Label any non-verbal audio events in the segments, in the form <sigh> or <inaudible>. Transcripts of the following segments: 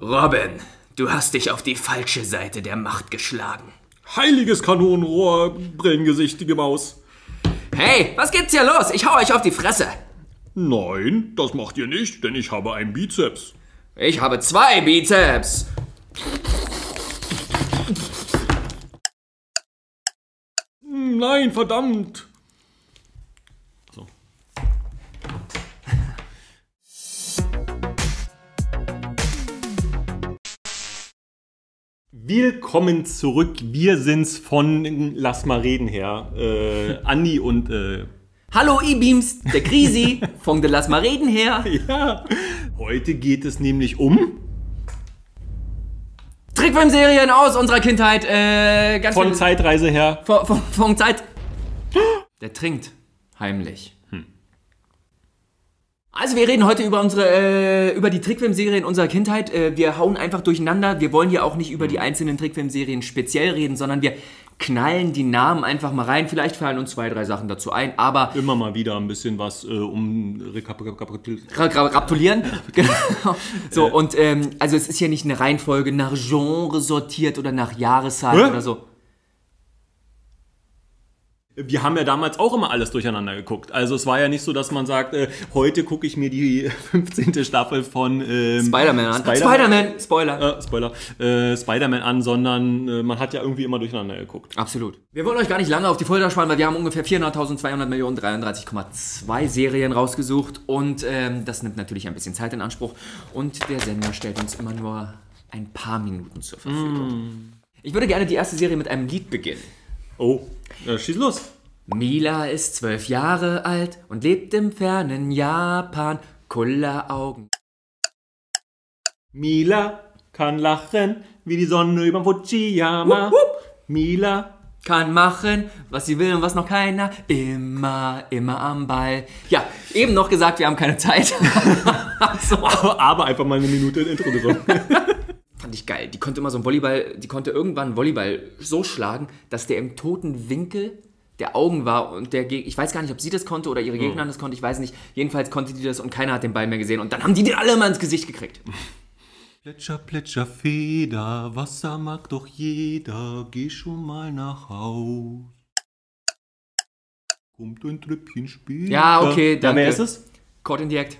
Robin, du hast dich auf die falsche Seite der Macht geschlagen. Heiliges Kanonenrohr, brillengesichtige Maus. Hey, was geht's hier los? Ich hau euch auf die Fresse. Nein, das macht ihr nicht, denn ich habe einen Bizeps. Ich habe zwei Bizeps. Nein, verdammt. Willkommen zurück. Wir sind's von Lass mal reden her. Äh, Andi und äh, Hallo E-Beams, der Krisi von der Lass mal reden her. <laughs> ja. Heute geht es nämlich um Trickfilmserien aus unserer Kindheit. Äh, ganz von viele- Zeitreise her. Von, von, von Zeit. Der trinkt heimlich. Also wir reden heute über unsere, äh, über die Trickfilmserien unserer Kindheit. Äh, wir hauen einfach durcheinander. Wir wollen hier auch nicht über die einzelnen Trickfilmserien speziell reden, sondern wir knallen die Namen einfach mal rein. Vielleicht fallen uns zwei, drei Sachen dazu ein, aber Immer mal wieder ein bisschen was äh, um Gratulieren. <laughs> Genau. So, und ähm, also es ist hier nicht eine Reihenfolge nach Genre sortiert oder nach Jahreszahl oder so. Wir haben ja damals auch immer alles durcheinander geguckt. Also es war ja nicht so, dass man sagt, äh, heute gucke ich mir die <laughs> 15. Staffel von ähm, Spider-Man an. Spider-Man. Spider-Man, Spoiler. Äh, Spoiler, äh, Spider-Man an, sondern äh, man hat ja irgendwie immer durcheinander geguckt. Absolut. Wir wollen euch gar nicht lange auf die Folter spannen, weil wir haben ungefähr 400.200 Millionen 33,2 Serien rausgesucht und ähm, das nimmt natürlich ein bisschen Zeit in Anspruch und der Sender stellt uns immer nur ein paar Minuten zur Verfügung. Ich würde gerne die erste Serie mit einem Lied beginnen. Oh, äh, schieß los. Mila ist zwölf Jahre alt und lebt im fernen Japan. Kulleraugen. Mila kann lachen wie die Sonne über Fujiyama. Mila. Kann machen, was sie will und was noch keiner. Immer, immer am Ball. Ja, eben noch gesagt, wir haben keine Zeit. <laughs> so. Aber einfach mal eine Minute Intro gesungen. <laughs> Ich geil. Die konnte immer so ein Volleyball, die konnte irgendwann einen Volleyball so schlagen, dass der im toten Winkel der Augen war und der Geg ich weiß gar nicht, ob sie das konnte oder ihre Gegner das konnte, ich weiß nicht. Jedenfalls konnte die das und keiner hat den Ball mehr gesehen und dann haben die den alle mal ins Gesicht gekriegt. <laughs> Plätscher, plätscher, Feder, Wasser mag doch jeder, geh schon mal nach Haus. Kommt ein Tröpfchen später. Ja, okay, Ja, danke. wer ist es? Caught in the Act.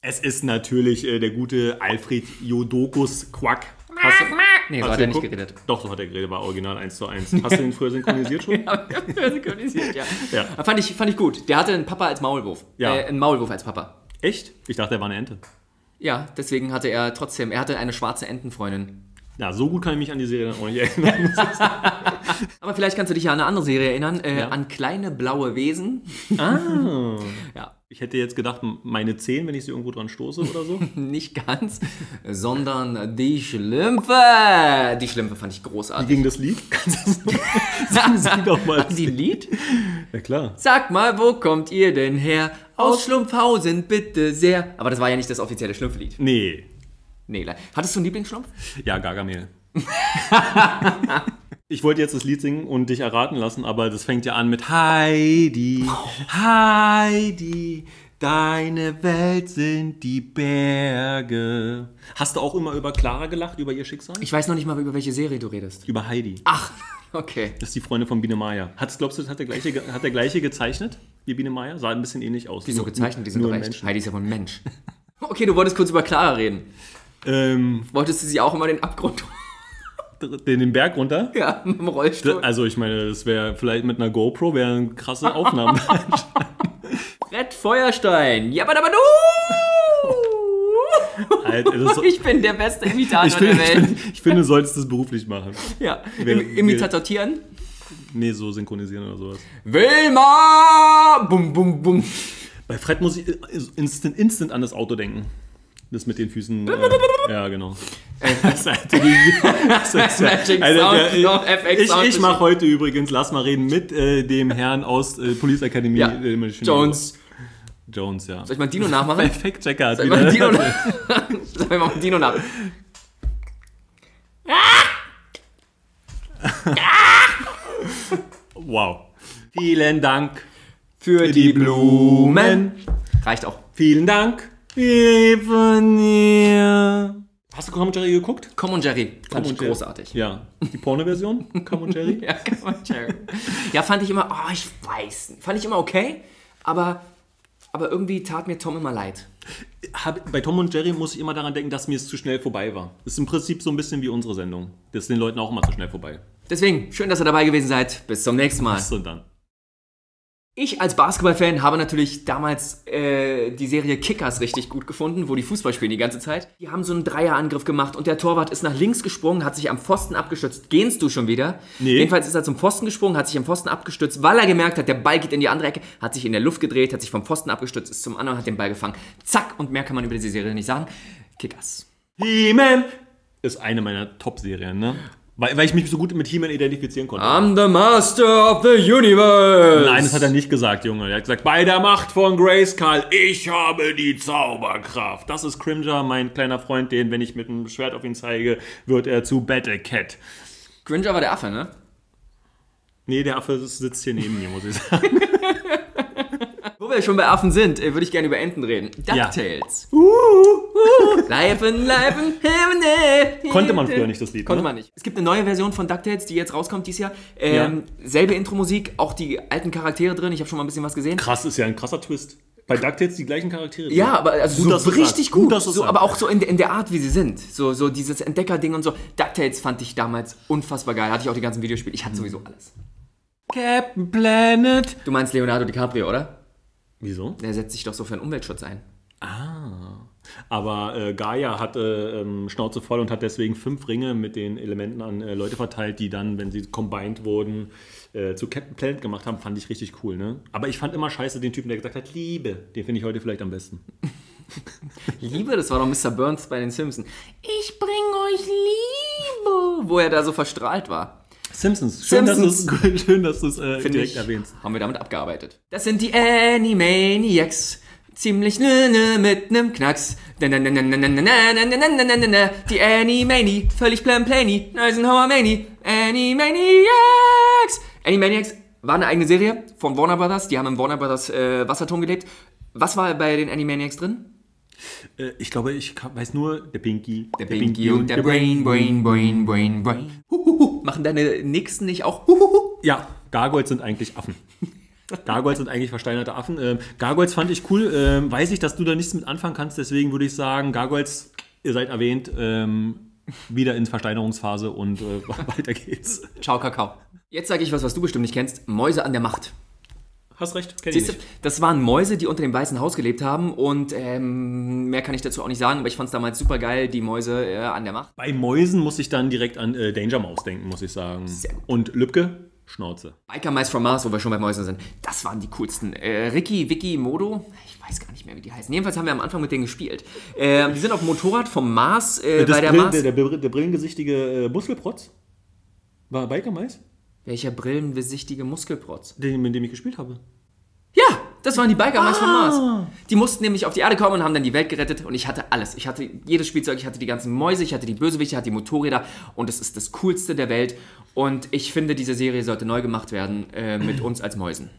Es ist natürlich äh, der gute Alfred Jodokus Quack. Hast du, Nee, so hat er nicht geredet. Doch, so hat er geredet, war original 1 zu 1. Hast du den früher synchronisiert schon? <laughs> synchronisiert, ja. Ja. Fand, ich, fand ich gut. Der hatte einen Papa als Maulwurf. Ja. Äh, einen Maulwurf als Papa. Echt? Ich dachte, er war eine Ente. Ja, deswegen hatte er trotzdem, er hatte eine schwarze Entenfreundin. Ja, so gut kann ich mich an die Serie auch nicht erinnern. <laughs> Aber vielleicht kannst du dich ja an eine andere Serie erinnern, äh, Ja. an kleine blaue Wesen. ah. <laughs> Ja, Ich hätte jetzt gedacht, meine 10, wenn ich sie irgendwo dran stoße oder so. <laughs> nicht ganz, sondern die Schlümpfe. Die Schlümpfe fand ich Wie großartig. ging das Lied? <laughs> Kannst du das Sagen doch mal. Die Lied? Ja, klar. Sag mal, wo kommt ihr denn her? Aus Schlumpfhausen, bitte sehr. Aber das war ja nicht das offizielle Schlumpflied. Nee. Nee, le- hattest du einen Lieblingsschlumpf? Ja, Gargamel. <laughs> ich wollte jetzt das Lied singen und dich erraten lassen, aber das fängt ja an mit Heidi, Heidi, deine Welt sind die Berge. Hast du auch immer über Clara gelacht, über ihr Schicksal? Ich weiß noch nicht mal, über welche Serie du redest. über Heidi. Ach, okay. Das ist die Freundin von Biene Maya. Hat's, glaubst du, hat der, gleiche, hat der gleiche gezeichnet wie Biene Maya? Sah ein bisschen ähnlich aus. Wieso Nur- gezeichnet? Die sind nur doch ein echt. Mensch. Heidi ist ja wohl ein Mensch. <laughs> Okay, du wolltest kurz über Clara reden. Ähm, Wolltest du sie auch immer den Abgrund den, den Berg runter? Ja, <laughs> mit dem Rollstuhl. Also ich meine, das wäre vielleicht mit einer GoPro wären krasse Aufnahmen. <laughs> Brett Feuerstein. Jabadabadu! Alter, so, Ich bin der beste Imitator ich, finde, der ich, Welt. finde, ich finde, du solltest das beruflich machen. ja. Wer- Im, Imitator Tieren. Nee, so synchronisieren oder sowas. Wilma! Bum, bum, bum. Bei Fred muss ich instant, instant an das Auto denken. Das mit den Füßen. Äh, ja, genau. Die- <laughs> <laughs> ich, ich mache heute übrigens, lass mal reden, mit äh, dem Herrn aus äh, Police Academy. Ja. äh, Jones. Jones, ja. Soll ich mal Dino nachmachen? Perfekt, Checker Soll ich mal Dino, wieder. <laughs> Soll ich mal Dino nach? Wow. Vielen Dank. Für die Blumen. Reicht auch. Vielen Dank. Dir. Hast Hast du Tom und Jerry geguckt? Tom und Jerry fand Tom ich und Jerry. großartig. Ja. Die Porno-Version? <laughs> Tom und Jerry? Ja, Tom und Jerry. ja, fand ich immer, oh, ich weiß. Fand ich immer okay, aber, aber irgendwie tat mir Tom immer leid. Hab, bei Tom und Jerry muss ich immer daran denken, dass mir es zu schnell vorbei war. Das ist im Prinzip so ein bisschen wie unsere Sendung. Das ist den Leuten auch immer zu schnell vorbei. Deswegen, schön, dass ihr dabei gewesen seid. Bis zum nächsten Mal. So dann. Ich als Basketballfan habe natürlich damals äh, die Serie Kickers richtig gut gefunden, wo die Fußball spielen die ganze Zeit. Die haben so einen Dreierangriff gemacht und der Torwart ist nach links gesprungen, hat sich am Pfosten abgestützt. Gehst du schon wieder? Nee. Jedenfalls ist er zum Pfosten gesprungen, hat sich am Pfosten abgestützt, weil er gemerkt hat, der Ball geht in die andere Ecke, hat sich in der Luft gedreht, hat sich vom Pfosten abgestützt, ist zum anderen, hat den Ball gefangen. Zack, und mehr kann man über diese Serie nicht sagen. Kickers. He-Man ist eine meiner Top-Serien, ne? Weil, weil ich mich so gut mit He-Man identifizieren konnte. I'm the master of the universe. Nein, das hat er nicht gesagt, Junge. Er hat gesagt, bei der Macht von Grayskull, ich habe die Zauberkraft. Das ist Cringer, mein kleiner Freund, den, wenn ich mit einem Schwert auf ihn zeige, wird er zu Battle Cat. Gringer war der Affe, ne? Nee, der Affe sitzt hier neben mir, muss ich sagen. <laughs> Wo wir schon bei Affen sind, äh, würde ich gerne über Enten reden. Ja. DuckTales. Leifen, leifen, Himmel. Konnte man früher nicht, das Lied, Konnte ne? man nicht. Es gibt eine neue Version von DuckTales, die jetzt rauskommt dieses Jahr. Ähm, Selbe Intro-Musik, auch die alten Charaktere drin. Ich habe schon mal ein bisschen was gesehen. Krass, ist ja ein krasser Twist. Bei DuckTales die gleichen Charaktere. Ja, aber also Gut, so richtig gut. Gut, so, aber auch so in, der- in der Art, wie sie sind. So, so dieses Entdecker-Ding und so. DuckTales fand ich damals unfassbar geil. Hatte ich auch die ganzen Videospiele. Ich hatte sowieso alles. Captain Planet. Du meinst Leonardo DiCaprio, oder? Wieso? Der setzt sich doch so für den Umweltschutz ein. Aber äh, Gaia hatte ähm, Schnauze voll und hat deswegen fünf Ringe mit den Elementen an äh, Leute verteilt, die dann, wenn sie combined wurden, äh, zu Captain Planet gemacht haben. Fand ich richtig cool, ne? Aber ich fand immer scheiße den Typen, der gesagt hat, Liebe. Den finde ich heute vielleicht am besten. <laughs> Liebe, das war doch Mr. Burns bei den Simpsons. Ich bring euch Liebe. Wo er da so verstrahlt war. Simpsons. Schön, Simpsons. dass du es schön, dass du's, äh, direkt ich, erwähnst. haben wir damit abgearbeitet. Das sind die Animaniacs. Ziemlich nö, mit nem Knacks. Na, na, na, na, na, na, na, na, na, na, na, na, na, na. Die Animani, völlig plan plany. Eisenhower Mani. Animaniacs. Animaniacs war eine eigene Serie von Warner Brothers. Die haben im Warner Brothers äh, Wasserturm gelebt. Was war bei den Animaniacs drin? Äh, ich glaube, ich weiß nur, der Pinky. Der Pinky und der Brain, Brain, Brain, Brain, Brain. Huhuhu. Machen deine Nächsten nicht auch? Huhuhu. Ja, Gargoyles sind eigentlich Affen. Gargoyles sind eigentlich versteinerte Affen. Ähm, Gargoyles fand ich cool. Ähm, weiß ich, dass du da nichts mit anfangen kannst, deswegen würde ich sagen, Gargoyles, ihr seid erwähnt, ähm, wieder in Versteinerungsphase und äh, <laughs> weiter geht's. Ciao, Kakao. Jetzt sage ich was, was du bestimmt nicht kennst. Mäuse an der Macht. Hast recht, kenn ich Siehst du, nicht. das waren Mäuse, die unter dem Weißen Haus gelebt haben und ähm, mehr kann ich dazu auch nicht sagen, aber ich fand es damals super geil, die Mäuse äh, an der Macht. Bei Mäusen muss ich dann direkt an äh, Danger Mouse denken, muss ich sagen. Sehr gut. Und Lübke, Schnauze. Biker Mice from Mars, wo wir schon bei Mäusen sind, das waren die coolsten. Äh, Ricky, Vicky, Modo, ich weiß gar nicht mehr, wie die heißen. Jedenfalls haben wir am Anfang mit denen gespielt. Ähm, die sind auf dem Motorrad vom Mars, äh, Das bei der Brill- Mars. der, der, der brillengesichtige äh, Muskelprotz? War Biker Mais? Welcher brillenbesichtige Muskelprotz? Den, mit dem ich gespielt habe. Ja, das waren die Biker Ah. Mars. Die mussten nämlich auf die Erde kommen und haben dann die Welt gerettet und ich hatte alles. Ich hatte jedes Spielzeug, ich hatte die ganzen Mäuse, ich hatte die Bösewichte, ich hatte die Motorräder und es ist das coolste der Welt und ich finde, diese Serie sollte neu gemacht werden äh, mit uns als Mäusen.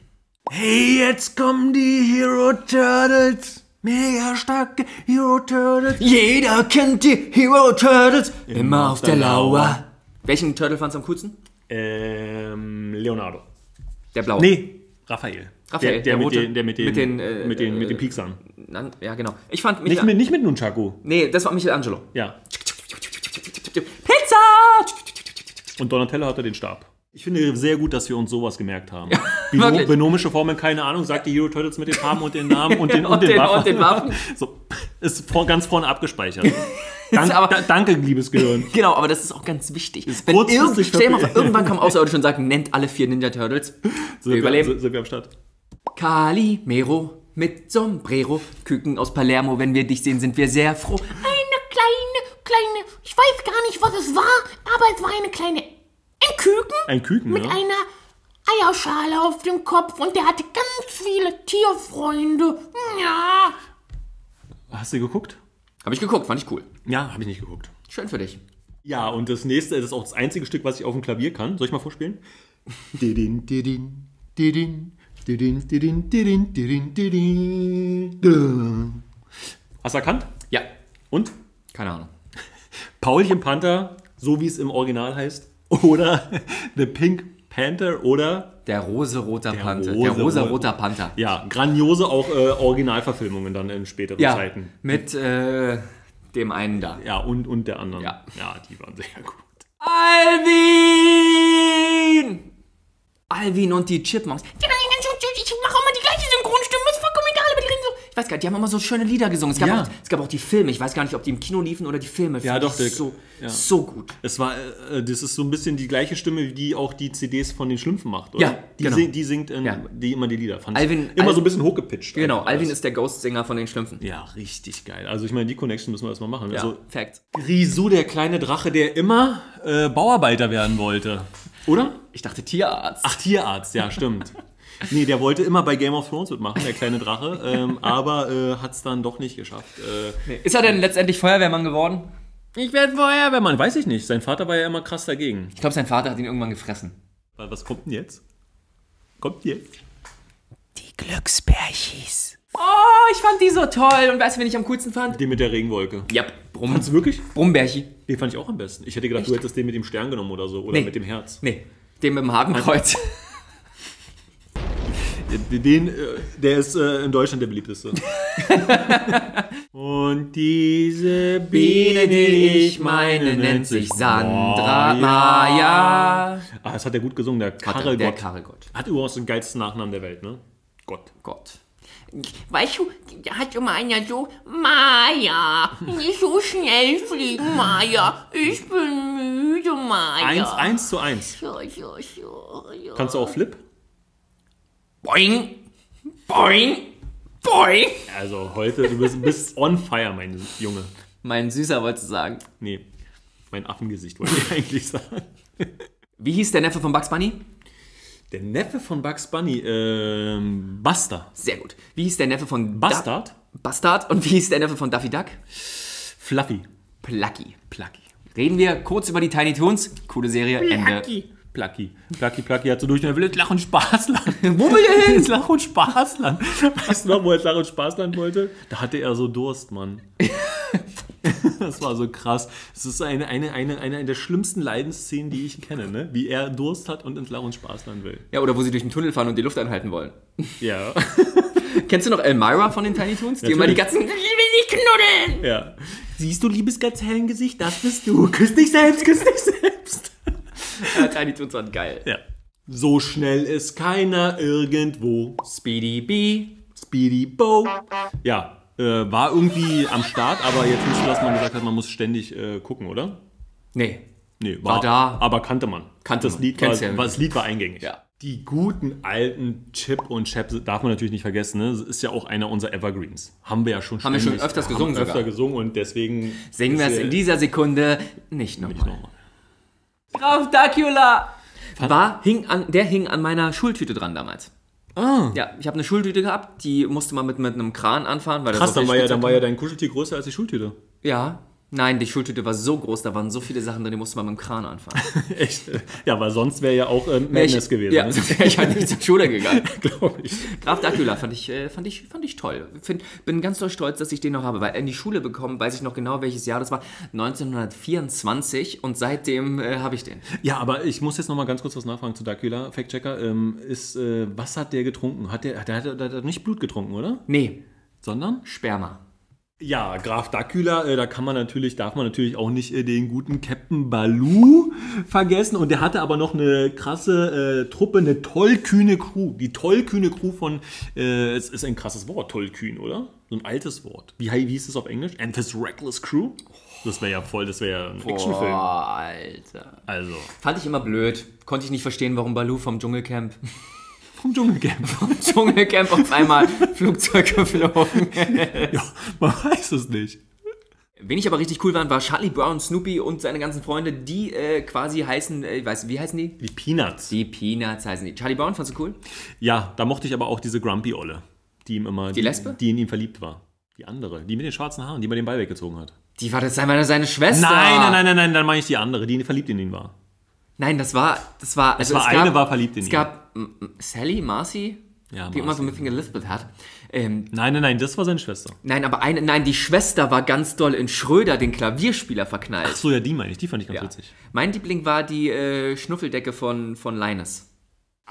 Hey, jetzt kommen die Hero Turtles. Mega starke Hero Turtles. Jeder kennt die Hero Turtles, immer auf der Lauer. Welchen Turtle fandst du am coolsten? Ähm, Leonardo. Der blaue. Nee, Raphael. Raphael, der, der, der mit rote. den, der mit den, Mit den, äh, mit den, mit äh, den Pieksern. Nan- Ja, genau. Ich fand Nicht mit, nicht mit Nunchaku. Nee, das war Michelangelo. Ja. Pizza! Und Donatello hatte den Stab. Ich finde sehr gut, dass wir uns sowas gemerkt haben. <laughs> wirklich. Binomische Formeln, keine Ahnung, sagt die Hero Turtles mit den Farben und den Namen und den, <laughs> und Und den, den- Waffen. und den Waffen. <laughs> So, ist vor, ganz vorne abgespeichert. Dank, <laughs> aber- da, danke, liebes Gehirn. <laughs> Genau, aber das ist auch ganz wichtig. Wenn kurzfristig irgend, stell mal irgendwann kommen <laughs> Außerirdische und sagen, nennt alle vier Ninja Turtles. So, Wir überleben. So, sind wir am Start. Calimero mit Sombrero, Küken aus Palermo, wenn wir dich sehen, sind wir sehr froh. eine kleine, kleine, ich weiß gar nicht, was es war, aber es war eine kleine, ein Küken Ein Küken, mit ne? einer Eierschale auf dem Kopf und der hatte ganz viele Tierfreunde. Ja, Hast du geguckt? Habe ich geguckt, fand ich cool. Ja, habe ich nicht geguckt. Schön für dich. Ja, und das nächste das ist auch das einzige Stück, was ich auf dem Klavier kann. Soll ich mal vorspielen? <laughs> Hast du erkannt? Ja. Und? Keine Ahnung. Paulchen Panther, so wie es im Original heißt. Oder <laughs> The Pink Panther oder der rosa-roter Panther. rose- der rosa-roter Panther. ja, grandiose auch äh, Originalverfilmungen dann in späteren Ja, Zeiten. mit äh, dem einen da. Ja, und, und der anderen. Ja. ja, die waren sehr gut. Alvin! Alvin und die Chipmunks. Ich mache immer die gleiche Synchronstimme, ist vollkommen egal, aber die reden so. Ich weiß gar nicht, die haben immer so schöne Lieder gesungen. Es gab, Ja. auch, es gab auch die Filme. Ich weiß gar nicht, ob die im Kino liefen oder die Filme. Ja, Fand doch, der- So, ja. so gut. Es war, äh, das ist so ein bisschen die gleiche Stimme, wie die auch die CDs von den Schlümpfen macht, oder? Ja, die, genau. sing, die singt in, Ja. die immer die Lieder. Fand Alvin- immer Al- so ein bisschen hochgepitcht. Genau, Alvin alles. ist der Ghost-Sänger von den Schlümpfen. Ja, richtig geil. Also ich meine, die Connection müssen wir erstmal machen. Ja, Also Fact. Grisou, der kleine Drache, der immer äh, Bauarbeiter werden wollte. Oder? Ich dachte Tierarzt. Ach, Tierarzt, ja, stimmt. <laughs> Nee, der wollte immer bei Game of Thrones mitmachen, der kleine Drache, ähm, aber äh, hat es dann doch nicht geschafft. Äh, Ist er denn letztendlich Feuerwehrmann geworden? ich werde Feuerwehrmann, weiß ich nicht. Sein Vater war ja immer krass dagegen. Ich glaube, sein Vater hat ihn irgendwann gefressen. Was kommt denn jetzt? Kommt jetzt? Die Glücksbärchis. Oh, ich fand die so toll. Und weißt du, wen ich am coolsten fand? Den mit der Regenwolke. Ja, Brumm. Fandst du wirklich? Brummbärchi. Den fand ich auch am besten. Ich hätte gedacht, du hättest den mit dem Stern genommen oder so. Oder Nee. mit dem Herz. Nee, den mit dem Hakenkreuz. Den, äh, der ist äh, in Deutschland der beliebteste. <laughs> Und diese Biene, die ich meine, nennt sich Sandra Maya. Ah, das hat er gut gesungen, der Karel der Gott. Karel Gott. Hat übrigens den geilsten Nachnamen der Welt, ne? Gott. Gott. Weißt du, da hat immer einer so, Maya, nicht so schnell fliegen, Maya. Ich bin müde, Maya. Eins, eins zu eins. Ja, ja, ja, ja. Kannst du auch Flip? Boing. Boing. Boing. Also heute, du bist, bist on fire, mein Junge. Mein Süßer wollte sagen. Nee, mein Affengesicht wollte ich <laughs> eigentlich sagen. Wie hieß der Neffe von Bugs Bunny? Der Neffe von Bugs Bunny, ähm, Buster. Sehr gut. Wie hieß der Neffe von Da- Bastard? Bastard. Und wie hieß der Neffe von Daffy Duck? Fluffy. Plucky. Plucky. Reden wir kurz über die Tiny Toons. Coole Serie. Ende. Plucky. Plucky, Plucky hat so durch den Will Lach und Spaßland. <laughs> Wo will er hin? ins <laughs> Lach- und Spaßland. Weißt du noch, wo er ins Lach- und Spaßland wollte? Da hatte er so Durst, Mann. <laughs> Das war so krass. Es ist eine, eine, eine, eine der schlimmsten Leidensszenen, die ich kenne, ne? Wie er Durst hat und ins Lach- und Spaßland will. Ja, oder wo sie durch den Tunnel fahren und die Luft anhalten wollen. Ja. Kennst du noch Elmira von den Tiny Toons? Die immer die ganzen... Ich will nicht knuddeln. ja. Siehst du, liebes Gazellengesicht, das bist du. Küss dich selbst, küss dich selbst. Äh, Tiny Toons waren geil. Ja. So schnell ist keiner irgendwo. Speedy B. Speedy Bo. Ja, äh, war irgendwie am Start, aber jetzt nicht so, dass man gesagt hat, man muss ständig äh, gucken, oder? Nee. Nee, War da. Aber kannte man. Kannte das man. Lied war, ja. war, das Lied war eingängig. Ja. Die guten alten Chip und Chap darf man natürlich nicht vergessen. Ne? Das ist ja auch einer unserer Evergreens. Haben wir ja schon Haben wir schon öfters gesungen haben öfter gesungen und deswegen Singen wir es in dieser Sekunde nicht nochmal. nochmal. Graf Dracula! War, hing an, der hing an meiner Schultüte dran damals. Ah. Ja, ich habe eine Schultüte gehabt, die musste man mit, mit einem Kran anfahren. Weil da Krass, dann war, ja, dann war ja dein Kuscheltier größer als die Schultüte. Ja. Nein, die Schultüte war so groß, da waren so viele Sachen drin, die musste man mit dem Kran anfahren. <laughs> Echt? Ja, weil sonst wäre ja auch äh, Madness ich, gewesen. Ja, ne? <laughs> sonst wäre ich halt nicht zur Schule gegangen. <laughs> glaube ich. Graf Dracula fand ich, äh, fand ich, fand ich toll. Find, bin ganz doll stolz, dass ich den noch habe, weil in die Schule bekommen, weiß ich noch genau, welches Jahr das war, 1924 und seitdem äh, habe ich den. Ja, aber ich muss jetzt noch mal ganz kurz was nachfragen zu Dracula, Fact-Checker. Ähm, ist, äh, was hat der getrunken? Hat der, der, hat, der hat nicht Blut getrunken, oder? Nee, Sondern? Sperma. Ja, Graf Dracula, äh, da kann man natürlich, darf man natürlich auch nicht äh, den guten Captain Baloo vergessen. Und der hatte aber noch eine krasse äh, Truppe, eine tollkühne Crew. Die tollkühne Crew von, äh, es ist ein krasses Wort, tollkühn, oder? So ein altes Wort. Wie, wie hieß es auf Englisch? And this reckless crew? Das wäre ja voll, das wäre ja ein Actionfilm. Boah, Alter. Also, Fand ich immer blöd. Konnte ich nicht verstehen, warum Baloo vom Dschungelcamp, vom Dschungelcamp. Dschungelcamp auf einmal Flugzeug geflogen. <laughs> ja, man weiß es nicht. Wen ich aber richtig cool fand, war Charlie Brown, Snoopy und seine ganzen Freunde, die äh, quasi heißen, äh, ich weiß, wie heißen die? Die Peanuts. Die Peanuts heißen die. Charlie Brown, fandst du cool? Ja, da mochte ich aber auch diese Grumpy-Olle, die ihm immer. Die, Lesbe? Die in ihn verliebt war. Die andere, die mit den schwarzen Haaren, die mir den Ball weggezogen hat. Die war das seine, seine Schwester. Nein, nein, nein, nein, nein, dann meine ich die andere, die verliebt in ihn war. Nein, das war, das war, also war es gab, eine, war verliebt in Es ihn. gab mm, mm, Sally, Marcy, Ja, die immer so ein bisschen gelispelt hat. Ähm, Nein, nein, nein, das war seine Schwester. nein, aber eine, nein, die Schwester war ganz doll in Schröder, den Klavierspieler, verknallt. Ach so, ja, die meine ich. Die fand ich ganz Ja. witzig. Mein Liebling war die äh, Schnuffeldecke von, von Linus.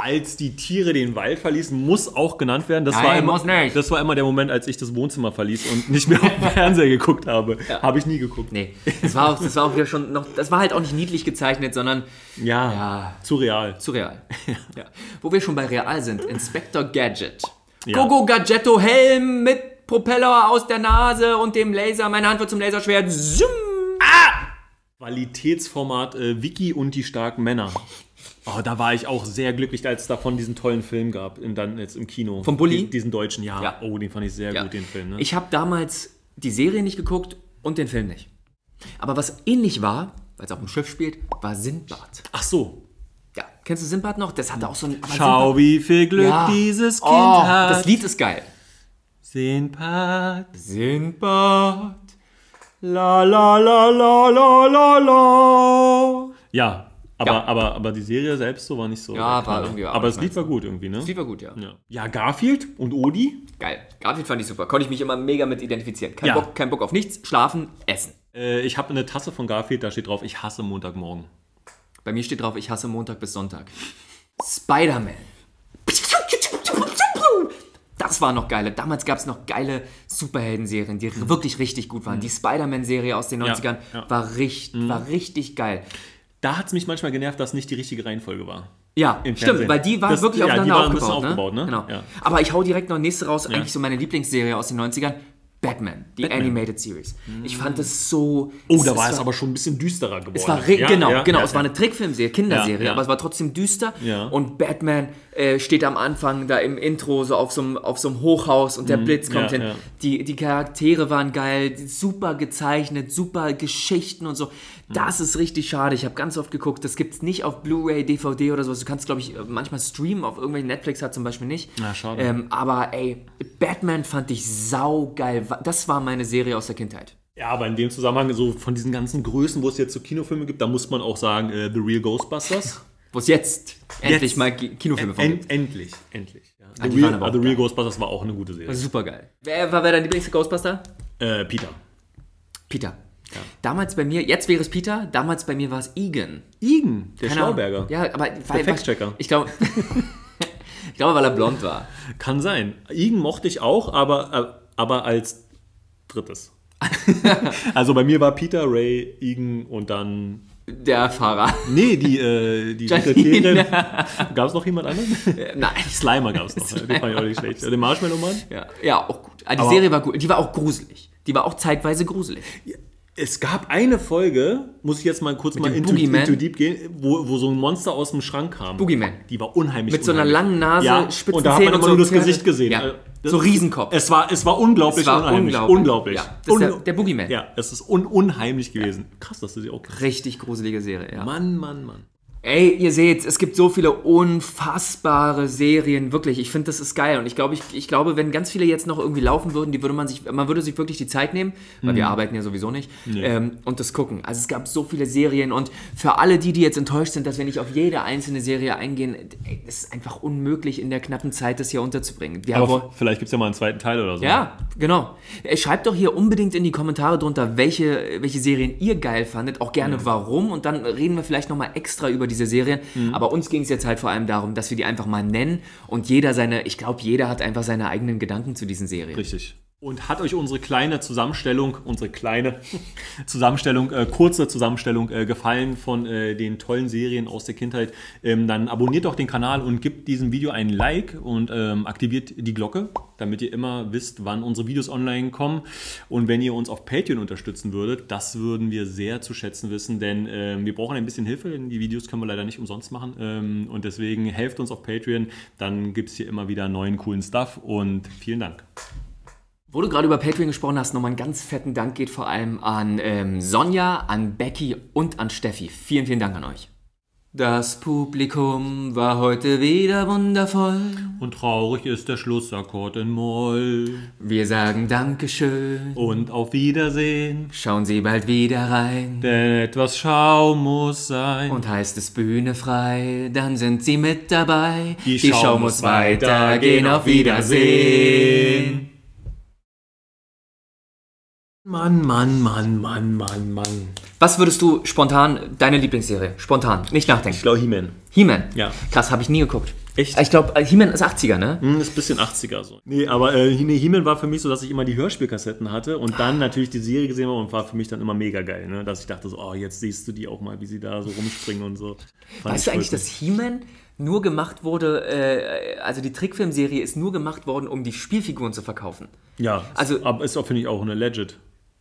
Als die Tiere den Wald verließen, muss auch genannt werden. Das, Nein, war immer, muss nicht. das war immer der Moment, als ich das Wohnzimmer verließ und nicht mehr auf den <laughs> Fernseher geguckt habe. Habe ich nie geguckt. Nee, das war auch, das war auch wieder schon noch, das war halt auch nicht niedlich gezeichnet, sondern Ja, Ja. zu real. zu real. Ja. Wo wir schon bei real sind, Inspector Gadget. Ja. Gogo Gadgetto Helm mit Propeller aus der Nase und dem Laser, meine Hand wird zum Laserschwert. Zoom. Qualitätsformat äh, Vicky und die starken Männer. Oh, da war ich auch sehr glücklich, als es davon diesen tollen Film gab, in, dann jetzt im Kino. Vom Bulli? Die- Diesen deutschen, ja. Ja. Oh, den fand ich sehr Ja. gut, den Film. Ne? Ich habe damals die Serie nicht geguckt und den Film nicht. Aber was ähnlich war, weil es auf dem Schiff spielt, war Sindbad. Ach so. Ja, kennst du Sindbad noch? Das hatte auch so ein. Schau, wie viel Glück Ja. dieses Kind Oh, hat. das Lied ist geil. Sinbad. Sindbad. La la la la la la la. Ja, aber, Ja. Aber, aber die Serie selbst so war nicht so. Ja, war irgendwie auch Aber das Lied war gut irgendwie, ne? Das Lied war gut, ja. Ja. ja, Garfield und Odi. Geil. Garfield fand ich super. Konnte ich mich immer mega mit identifizieren. Kein, Ja. Bock, kein Bock auf nichts. Schlafen, essen. Äh, ich habe eine Tasse von Garfield, da steht drauf, ich hasse Montagmorgen. Bei mir steht drauf, ich hasse Montag bis Sonntag. Spider-Man. Das war noch geile. Damals gab es noch geile Superhelden-Serien, die wirklich richtig gut waren. Die Spider-Man-Serie aus den 90ern Mhm. ja. Mhm. War, richtig, war richtig geil. Da hat es mich manchmal genervt, dass nicht die richtige Reihenfolge war. Ja, Im stimmt, weil die waren Das- wirklich ja, aufeinander waren aufgebaut. aufgebaut, ne? Genau. Ja. Aber ich hau direkt noch nächste raus, eigentlich so meine Lieblingsserie aus den 90ern. Batman, die Batman. Animated Series. Ich fand es so. Oh, da war es aber schon ein bisschen düsterer geworden. Es war Ja, genau, ja, genau. ja, es war eine Trickfilmserie, Kinderserie, aber es war trotzdem düster. Und Batman äh, steht am Anfang da im Intro so auf so einem auf so einem Hochhaus und der Blitz kommt ja, hin. ja. Die, die Charaktere waren geil, super gezeichnet, super Geschichten und so. Mhm. Das ist richtig schade. Ich habe ganz oft geguckt, das gibt es nicht auf Blu-ray, DVD oder sowas. Du kannst, glaube ich, manchmal streamen auf irgendwelchen Netflix hat zum Beispiel nicht. Na, schade. Ähm, aber ey, Batman fand ich saugeil. Das war meine Serie aus der Kindheit. Ja, aber in dem Zusammenhang, so von diesen ganzen Größen, wo es jetzt so Kinofilme gibt, da muss man auch sagen, äh, The Real Ghostbusters. <laughs> Wo es jetzt, endlich Jetzt. mal Ki- Kinofilme von gibt. En endlich, endlich. Ja. Ah, The, Real, aber auch The Real. Ghostbusters war auch eine gute Serie. Super geil. Wer war wer dein Lieblings-Ghostbuster? Äh, Peter. Peter. Damals bei mir, jetzt wäre es Peter, damals bei mir war es Egan. Igen, der Keine Ahnung. Schlauberger. Ja, aber weil, Fact-Checker. Ich glaube, <laughs> ich glaube, weil er blond war. Kann sein. Igen mochte ich auch, aber, äh, aber als drittes. <laughs> also bei mir war Peter, Ray, Igen und dann. Der Fahrer. Nee, die, äh, die <laughs> Janine. Gab es noch jemand anderen? Äh, Nein. Slimer gab es noch. <laughs> Den fand ich auch nicht schlecht. Den Marshmallow-Mann? Ja, ja, auch gut. Ah, die Aber- Serie war gut. Die war auch gruselig. Die war auch zeitweise gruselig. Es gab eine Folge, muss ich jetzt mal kurz mal dem into, Boogeyman? into deep gehen, wo, wo so ein Monster aus dem Schrank kam. Boogeyman. Die war unheimlich. Mit so einer unheimlich. langen Nase, ja, spitzen und da hat Zähnen man und immer nur so das Gesicht gesehen. Ja. Also, das- So Riesenkopf. Es war, es war unglaublich Es war unheimlich. unglaublich. unglaublich. Ja, das ist der- der Boogeyman. Ja, es ist un unheimlich gewesen. Krass, dass du sie auch kennst. Richtig gruselige Serie, ja. Mann, Mann, Mann. Ey, ihr seht, es gibt so viele unfassbare Serien, wirklich. Ich finde, das ist geil. Und ich glaube, ich, ich glaube, wenn ganz viele jetzt noch irgendwie laufen würden, die würde man sich, man würde sich wirklich die Zeit nehmen, weil wir arbeiten ja sowieso nicht, ähm, und das gucken. Also es gab so viele Serien und für alle die, die jetzt enttäuscht sind, dass wir nicht auf jede einzelne Serie eingehen, ey, es ist einfach unmöglich in der knappen Zeit, das hier unterzubringen. Wir Aber haben- vielleicht gibt es ja mal einen zweiten Teil oder so. ja, genau. Äh, Schreibt doch hier unbedingt in die Kommentare drunter, welche, welche Serien ihr geil fandet, auch gerne warum und dann reden wir vielleicht nochmal extra über diese Serien. Aber uns ging es jetzt halt vor allem darum, dass wir die einfach mal nennen und jeder seine, ich glaube, jeder hat einfach seine eigenen Gedanken zu diesen Serien. Richtig. Und hat euch unsere kleine Zusammenstellung, unsere kleine <laughs> Zusammenstellung, äh, kurze Zusammenstellung äh, gefallen von äh, den tollen Serien aus der Kindheit, ähm, dann abonniert doch den Kanal und gebt diesem Video ein Like und ähm, aktiviert die Glocke, damit ihr immer wisst, wann unsere Videos online kommen. Und wenn ihr uns auf Patreon unterstützen würdet, das würden wir sehr zu schätzen wissen, denn ähm, wir brauchen ein bisschen Hilfe, denn die Videos können wir leider nicht umsonst machen. Ähm, und deswegen helft uns auf Patreon, dann gibt es hier immer wieder neuen coolen Stuff und vielen Dank. Wo du gerade über Patreon gesprochen hast, nochmal einen ganz fetten Dank geht vor allem an ähm, Sonja, an Becky und an Steffi. Vielen, vielen Dank an euch. Das Publikum war heute wieder wundervoll. Und traurig ist der Schlussakkord in Moll. Wir sagen Dankeschön. Und auf Wiedersehen, Schauen Sie bald wieder rein. denn etwas Schau muss sein. Und heißt es Bühne frei, dann sind Sie mit dabei. Die Show muss weitergehen, auf Wiedersehen. Mann, Mann, Mann, Mann, Mann, Mann. Was würdest du spontan, deine Lieblingsserie, spontan, nicht nachdenken. Ich glaube He-Man. He-Man. Ja. Krass, habe ich nie geguckt. Echt? Ich glaube, He-Man ist 80er, ne? Hm, ist ein bisschen 80er so. Nee, aber äh, He-Man war für mich so, dass ich immer die Hörspielkassetten hatte und dann natürlich die Serie gesehen habe und war für mich dann immer mega geil, ne? Dass ich dachte so, oh, jetzt siehst du die auch mal, wie sie da so rumspringen und so. Fand Weißt du eigentlich, dass He-Man nur gemacht wurde, äh, also die Trickfilmserie ist nur gemacht worden, um die Spielfiguren zu verkaufen? Ja, also- also, aber ist auch, finde ich, auch eine Legit.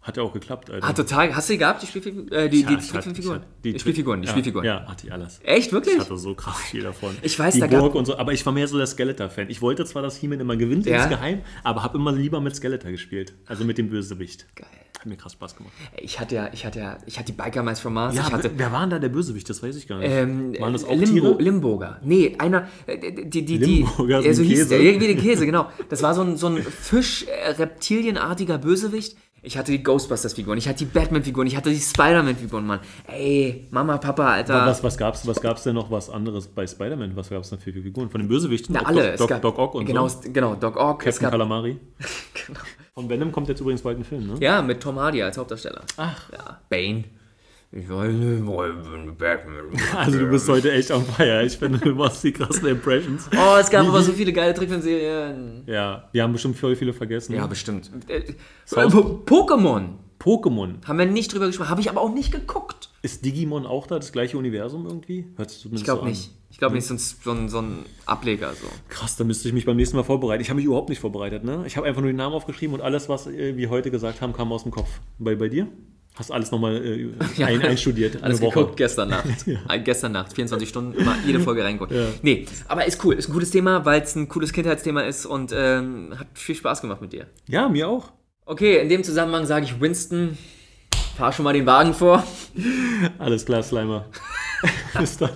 Hat ja auch geklappt, Alter. Ah, total. Hast du die gehabt, die Spielfiguren? Äh, die, Ja, die Trickfilmfiguren? Die, Spielfiguren, die ja, Spielfiguren. Ja, hatte ich alles. Echt, wirklich? Ich hatte so krass viel davon. Ich weiß, die da gab- Burg und so, aber ich war mehr so der Skeletor-Fan. Ich wollte zwar, dass He-Man immer gewinnt Ja. insgeheim, aber habe immer lieber mit Skeletor gespielt. Also mit dem Bösewicht. Geil. Hat mir krass Spaß gemacht. Ich hatte ja, ich hatte ja, ich hatte die Biker Mice from Mars. Ja, ich hatte, wer war denn da der Bösewicht? Das weiß ich gar nicht. ähm, Waren das auch Limbo, Tiere? Limburger. Nee, einer, äh, die, die, die, Limburger, so ja, so ein hieß Käse. der, irgendwie den Käse, genau. Das war so ein, so ein Fisch-Reptilienartiger Bösewicht. Ich hatte die Ghostbusters-Figuren, ich hatte die Batman-Figuren, ich hatte die Spider-Man-Figuren, Mann. Ey, Mama, Papa, Alter. Was, was gab's, was gab's denn noch was anderes bei Spider-Man? Was gab's denn für Figuren? Von den Bösewichten? Na, alle. Doc, gab- Doc Ock und genau, so. Genau, Doc Ock. Captain gab, Calamari. <laughs> genau. Von Venom kommt jetzt übrigens bald ein Film, ne? Ja, mit Tom Hardy als Hauptdarsteller. Ach. Ja, Bane. Ich weiß nicht, wo ich bin, Batman. <laughs> Also du bist heute echt on fire. Ich finde, du machst die krassen Impressions. Oh, es gab aber so viele geile Trickfilmserien. Ja, wir haben bestimmt voll viele vergessen. Ja, bestimmt. Äh, Po- Pokémon. Pokémon. Haben wir nicht drüber gesprochen. Habe ich aber auch nicht geguckt. Ist Digimon auch da das gleiche Universum irgendwie? Hört sich zumindest Ich glaube so nicht. Ich glaube nicht, sonst so ein, so ein Ableger so. Krass, da müsste ich mich beim nächsten Mal vorbereiten. Ich habe mich überhaupt nicht vorbereitet, ne? Ich habe einfach nur die Namen aufgeschrieben und alles, was äh, wir heute gesagt haben, kam aus dem Kopf. Bei, bei dir? Hast alles nochmal äh, <laughs> ein, einstudiert? Alles Woche. geguckt gestern Nacht. <laughs> Äh, Gestern Nacht, 24 Stunden, immer jede Folge reingeguckt. Ja. Nee, aber ist cool. Ist ein cooles Thema, weil es ein cooles Kindheitsthema ist und ähm, hat viel Spaß gemacht mit dir. Ja, mir auch. Okay, in dem Zusammenhang sage ich Winston, fahr schon mal den Wagen vor. Alles klar, Slimer. <laughs> Bis dann.